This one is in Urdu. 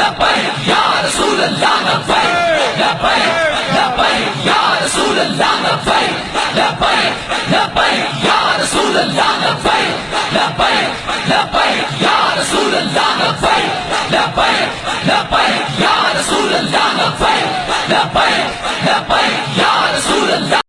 لبیک یا رسول اللہ لبیک لبیک لبیک یا رسول اللہ لبیک لبیک لبیک یا